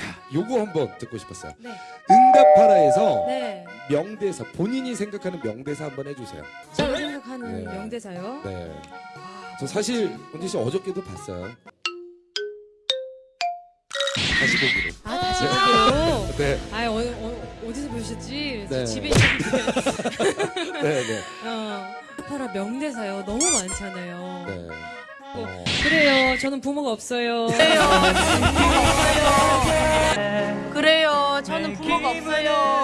야, 요거 한번 듣고 싶었어요. 네. 응답하라에서 네. 명대사 본인이 생각하는 명대사 한번 해주세요. 제가 생각하는 네. 명대사요? 네. 아, 저 사실 원진 씨 어저께도 봤어요. 다시 보기로. 아 다시 보기로. 네. 아 어, 어, 어디서 보셨지? 네. 집에 있는데. 네네. 네. 어, 응답하라 명대사요. 너무 많잖아요. 그래요. 부모가 없어요. 그래요. 저는 부모가 없어요.